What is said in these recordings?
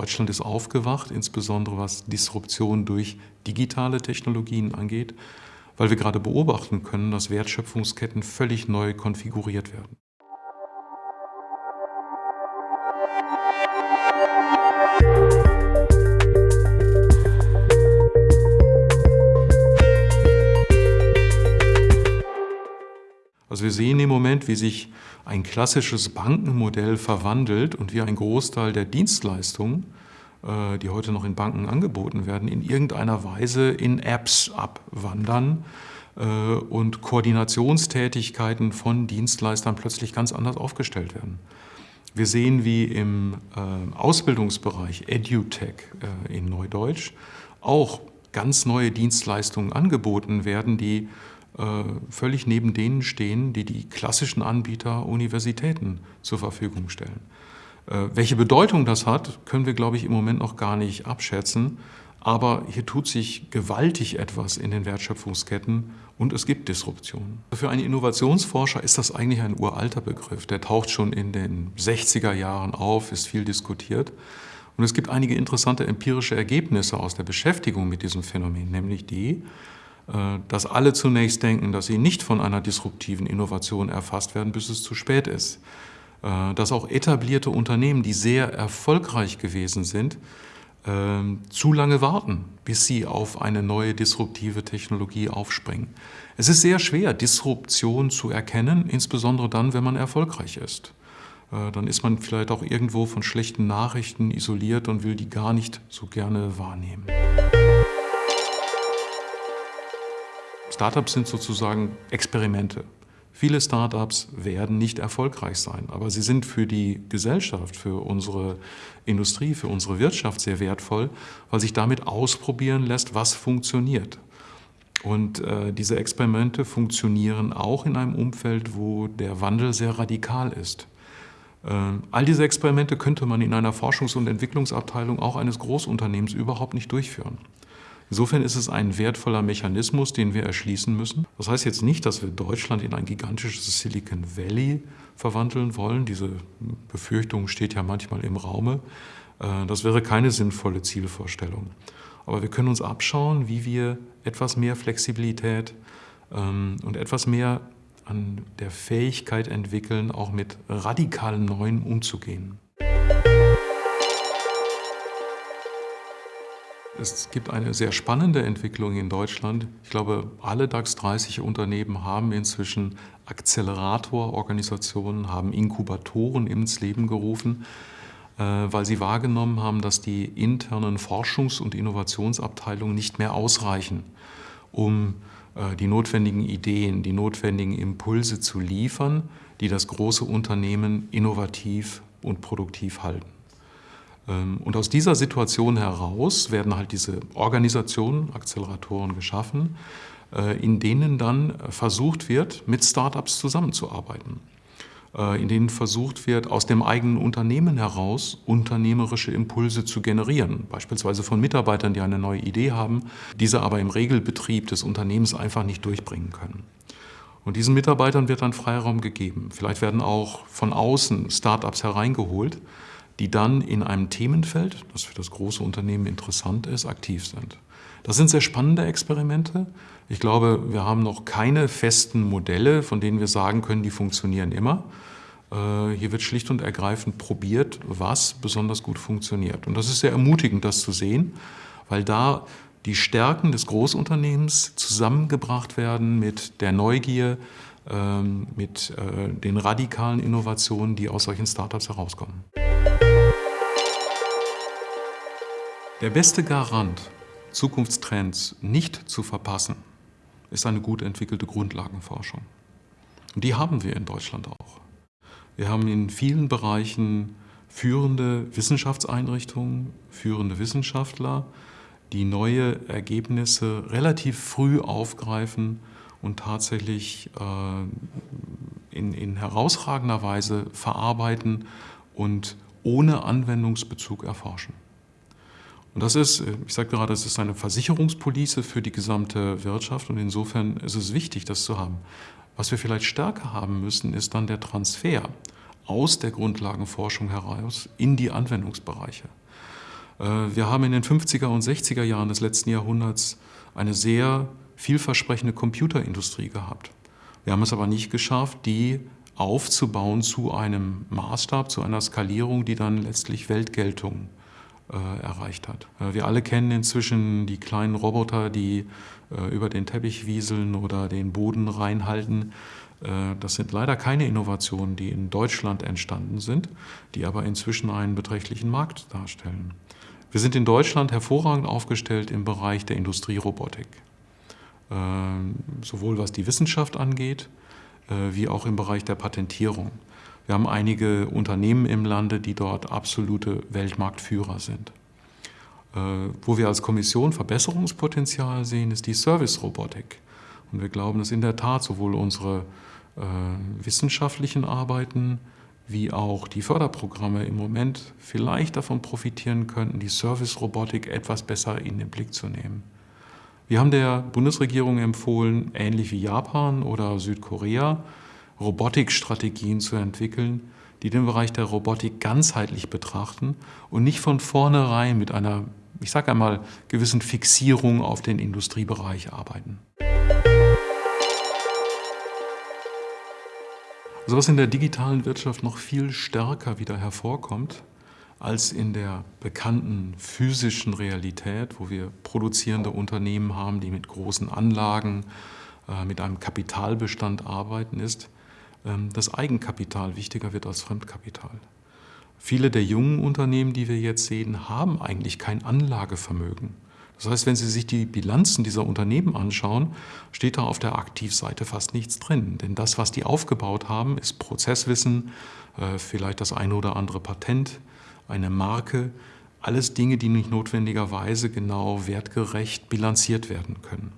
Deutschland ist aufgewacht, insbesondere was Disruption durch digitale Technologien angeht, weil wir gerade beobachten können, dass Wertschöpfungsketten völlig neu konfiguriert werden. Also wir sehen im Moment, wie sich ein klassisches Bankenmodell verwandelt und wie ein Großteil der Dienstleistungen, äh, die heute noch in Banken angeboten werden, in irgendeiner Weise in Apps abwandern äh, und Koordinationstätigkeiten von Dienstleistern plötzlich ganz anders aufgestellt werden. Wir sehen, wie im äh, Ausbildungsbereich EduTech in Neudeutsch auch ganz neue Dienstleistungen angeboten werden, die völlig neben denen stehen, die die klassischen Anbieter Universitäten zur Verfügung stellen. Äh, welche Bedeutung das hat, können wir, glaube ich, im Moment noch gar nicht abschätzen. Aber hier tut sich gewaltig etwas in den Wertschöpfungsketten und es gibt Disruptionen. Für einen Innovationsforscher ist das eigentlich ein uralter Begriff. Der taucht schon in den 60er Jahren auf, ist viel diskutiert. Und es gibt einige interessante empirische Ergebnisse aus der Beschäftigung mit diesem Phänomen, nämlich die, äh, dass alle zunächst denken, dass sie nicht von einer disruptiven Innovation erfasst werden, bis es zu spät ist. Äh, dass auch etablierte Unternehmen, die sehr erfolgreich gewesen sind, ähm, zu lange warten, bis sie auf eine neue disruptive Technologie aufspringen. Es ist sehr schwer, Disruption zu erkennen, insbesondere dann, wenn man erfolgreich ist. Äh, dann ist man vielleicht auch irgendwo von schlechten Nachrichten isoliert und will die gar nicht so gerne wahrnehmen. Startups sind sozusagen Experimente. Viele Startups werden nicht erfolgreich sein, aber sie sind für die Gesellschaft, für unsere Industrie, für unsere Wirtschaft sehr wertvoll, weil sich damit ausprobieren lässt, was funktioniert. Und äh, diese Experimente funktionieren auch in einem Umfeld, wo der Wandel sehr radikal ist. Äh, all diese Experimente könnte man in einer Forschungs- und Entwicklungsabteilung auch eines Großunternehmens überhaupt nicht durchführen. Insofern ist es ein wertvoller Mechanismus, den wir erschließen müssen. Das heißt jetzt nicht, dass wir Deutschland in ein gigantisches Silicon Valley verwandeln wollen. Diese Befürchtung steht ja manchmal im Raume. Äh, das wäre keine sinnvolle Zielvorstellung. Aber wir können uns abschauen, wie wir etwas mehr Flexibilität ähm, und etwas mehr an der Fähigkeit entwickeln, auch mit radikalen Neuen umzugehen. Es gibt eine sehr spannende Entwicklung in Deutschland. Ich glaube, alle DAX 30 Unternehmen haben inzwischen Accelerator-Organisationen, haben Inkubatoren ins Leben gerufen, äh, weil sie wahrgenommen haben, dass die internen Forschungs- und Innovationsabteilungen nicht mehr ausreichen, um äh, die notwendigen Ideen, die notwendigen Impulse zu liefern, die das große Unternehmen innovativ und produktiv halten. Ähm, und aus dieser Situation heraus werden halt diese Organisationen, Acceleratoren geschaffen, äh, in denen dann versucht wird, mit Startups zusammenzuarbeiten. Äh, in denen versucht wird, aus dem eigenen Unternehmen heraus unternehmerische Impulse zu generieren. Beispielsweise von Mitarbeitern, die eine neue Idee haben, diese aber im Regelbetrieb des Unternehmens einfach nicht durchbringen können. Und diesen Mitarbeitern wird dann Freiraum gegeben. Vielleicht werden auch von außen Startups hereingeholt, die dann in einem Themenfeld, das für das große Unternehmen interessant ist, aktiv sind. Das sind sehr spannende Experimente. Ich glaube, wir haben noch keine festen Modelle, von denen wir sagen können, die funktionieren immer. Äh, hier wird schlicht und ergreifend probiert, was besonders gut funktioniert. Und das ist sehr ermutigend, das zu sehen, weil da die Stärken des Großunternehmens zusammengebracht werden mit der Neugier, ähm, mit äh, den radikalen Innovationen, die aus solchen Startups herauskommen. Der beste Garant, Zukunftstrends nicht zu verpassen, ist eine gut entwickelte Grundlagenforschung. Und die haben wir in Deutschland auch. Wir haben in vielen Bereichen führende Wissenschaftseinrichtungen, führende Wissenschaftler, die neue Ergebnisse relativ früh aufgreifen und tatsächlich äh, in, in herausragender Weise verarbeiten und ohne Anwendungsbezug erforschen. Und das ist, ich sagte gerade, es ist eine Versicherungspolice für die gesamte Wirtschaft und insofern ist es wichtig, das zu haben. Was wir vielleicht stärker haben müssen, ist dann der Transfer aus der Grundlagenforschung heraus in die Anwendungsbereiche. Äh, wir haben in den 50er und 60er Jahren des letzten Jahrhunderts eine sehr vielversprechende Computerindustrie gehabt. Wir haben es aber nicht geschafft, die aufzubauen zu einem Maßstab, zu einer Skalierung, die dann letztlich Weltgeltung äh, erreicht hat. Äh, wir alle kennen inzwischen die kleinen Roboter, die äh, über den Teppich wieseln oder den Boden reinhalten. Äh, das sind leider keine Innovationen, die in Deutschland entstanden sind, die aber inzwischen einen beträchtlichen Markt darstellen. Wir sind in Deutschland hervorragend aufgestellt im Bereich der Industrierobotik, sowohl was die Wissenschaft angeht, äh, wie auch im Bereich der Patentierung. Wir haben einige Unternehmen im Lande, die dort absolute Weltmarktführer sind. Äh, wo wir als Kommission Verbesserungspotenzial sehen, ist die Service-Robotik. Und wir glauben, dass in der Tat sowohl unsere äh, wissenschaftlichen Arbeiten wie auch die Förderprogramme im Moment vielleicht davon profitieren könnten, die Service-Robotik etwas besser in den Blick zu nehmen. Wir haben der Bundesregierung empfohlen, ähnlich wie Japan oder Südkorea, Robotikstrategien zu entwickeln, die den Bereich der Robotik ganzheitlich betrachten und nicht von vornherein mit einer, ich sage einmal, gewissen Fixierung auf den Industriebereich arbeiten. Also was in der digitalen Wirtschaft noch viel stärker wieder hervorkommt als in der bekannten physischen Realität, wo wir produzierende Unternehmen haben, die mit großen Anlagen, äh, mit einem Kapitalbestand arbeiten, ist, ähm, dass Eigenkapital wichtiger wird als Fremdkapital. Viele der jungen Unternehmen, die wir jetzt sehen, haben eigentlich kein Anlagevermögen. Das heißt, wenn Sie sich die Bilanzen dieser Unternehmen anschauen, steht da auf der Aktivseite fast nichts drin. Denn das, was die aufgebaut haben, ist Prozesswissen, äh, vielleicht das eine oder andere Patent, eine Marke, alles Dinge, die nicht notwendigerweise genau wertgerecht bilanziert werden können.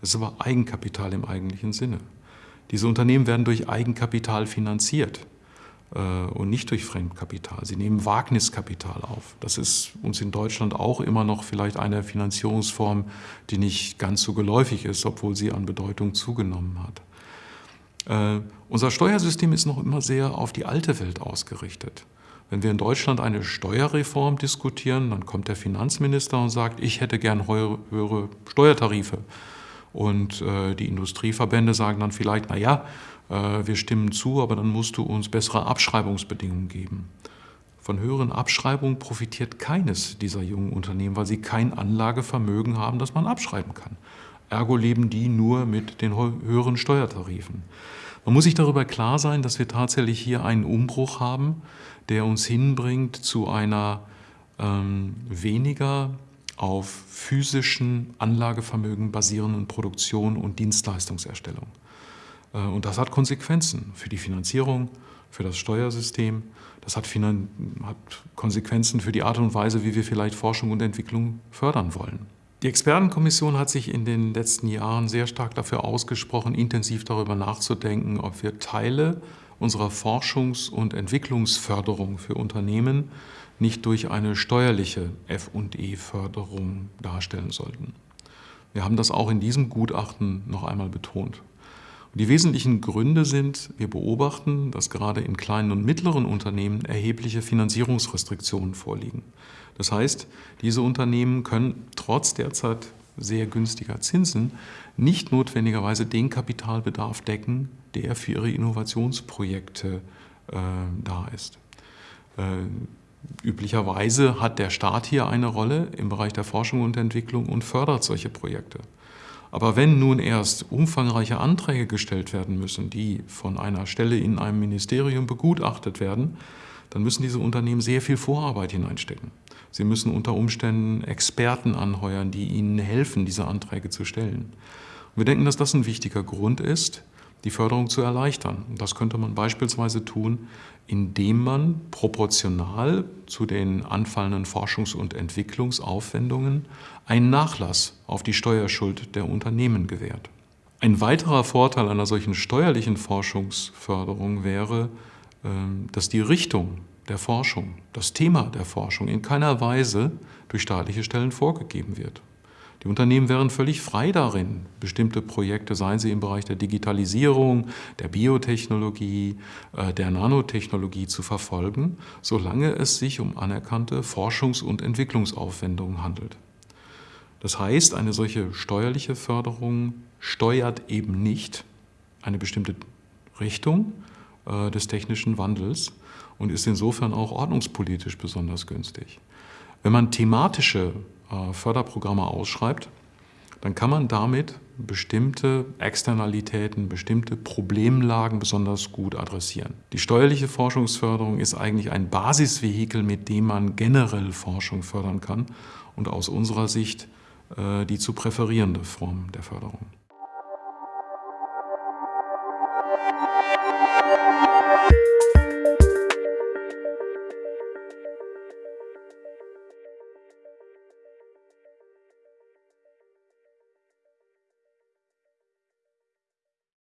Das ist aber Eigenkapital im eigentlichen Sinne. Diese Unternehmen werden durch Eigenkapital finanziert. Äh, und nicht durch Fremdkapital. Sie nehmen Wagniskapital auf. Das ist uns in Deutschland auch immer noch vielleicht eine Finanzierungsform, die nicht ganz so geläufig ist, obwohl sie an Bedeutung zugenommen hat. Äh, unser Steuersystem ist noch immer sehr auf die alte Welt ausgerichtet. Wenn wir in Deutschland eine Steuerreform diskutieren, dann kommt der Finanzminister und sagt, ich hätte gern höhere Steuertarife. Und äh, die Industrieverbände sagen dann vielleicht, na ja, äh, wir stimmen zu, aber dann musst du uns bessere Abschreibungsbedingungen geben. Von höheren Abschreibungen profitiert keines dieser jungen Unternehmen, weil sie kein Anlagevermögen haben, das man abschreiben kann. Ergo leben die nur mit den höheren Steuertarifen. Man muss sich darüber klar sein, dass wir tatsächlich hier einen Umbruch haben, der uns hinbringt zu einer ähm, weniger auf physischen Anlagevermögen basierenden Produktion und Dienstleistungserstellung. Äh, und das hat Konsequenzen für die Finanzierung, für das Steuersystem. Das hat, hat, Konsequenzen für die Art und Weise, wie wir vielleicht Forschung und Entwicklung fördern wollen. Die Expertenkommission hat sich in den letzten Jahren sehr stark dafür ausgesprochen, intensiv darüber nachzudenken, ob wir Teile unserer Forschungs- und Entwicklungsförderung für Unternehmen nicht durch eine steuerliche F&E-Förderung darstellen sollten. Wir haben das auch in diesem Gutachten noch einmal betont. Die wesentlichen Gründe sind, wir beobachten, dass gerade in kleinen und mittleren Unternehmen erhebliche Finanzierungsrestriktionen vorliegen. Das heißt, diese Unternehmen können trotz derzeit sehr günstiger Zinsen nicht notwendigerweise den Kapitalbedarf decken, der für ihre Innovationsprojekte äh, da ist. Äh, üblicherweise hat der Staat hier eine Rolle im Bereich der Forschung und Entwicklung und fördert solche Projekte. Aber wenn nun erst umfangreiche Anträge gestellt werden müssen, die von einer Stelle in einem Ministerium begutachtet werden, dann müssen diese Unternehmen sehr viel Vorarbeit hineinstecken. Sie müssen unter Umständen Experten anheuern, die ihnen helfen, diese Anträge zu stellen. Und wir denken, dass das ein wichtiger Grund ist, die Förderung zu erleichtern. Das könnte man beispielsweise tun, indem man proportional zu den anfallenden Forschungs- und Entwicklungsaufwendungen einen Nachlass auf die Steuerschuld der Unternehmen gewährt. Ein weiterer Vorteil einer solchen steuerlichen Forschungsförderung wäre, ähm, dass die Richtung der Forschung, das Thema der Forschung in keiner Weise durch staatliche Stellen vorgegeben wird. Die Unternehmen wären völlig frei darin, bestimmte Projekte, seien sie im Bereich der Digitalisierung, der Biotechnologie, äh, der Nanotechnologie zu verfolgen, solange es sich um anerkannte Forschungs- und Entwicklungsaufwendungen handelt. Das heißt, eine solche steuerliche Förderung steuert eben nicht eine bestimmte Richtung äh, des technischen Wandels und ist insofern auch ordnungspolitisch besonders günstig. Wenn man thematische äh, Förderprogramme ausschreibt, dann kann man damit bestimmte Externalitäten, bestimmte Problemlagen besonders gut adressieren. Die steuerliche Forschungsförderung ist eigentlich ein Basisvehikel, mit dem man generell Forschung fördern kann und aus unserer Sicht äh, die zu präferierende Form der Förderung.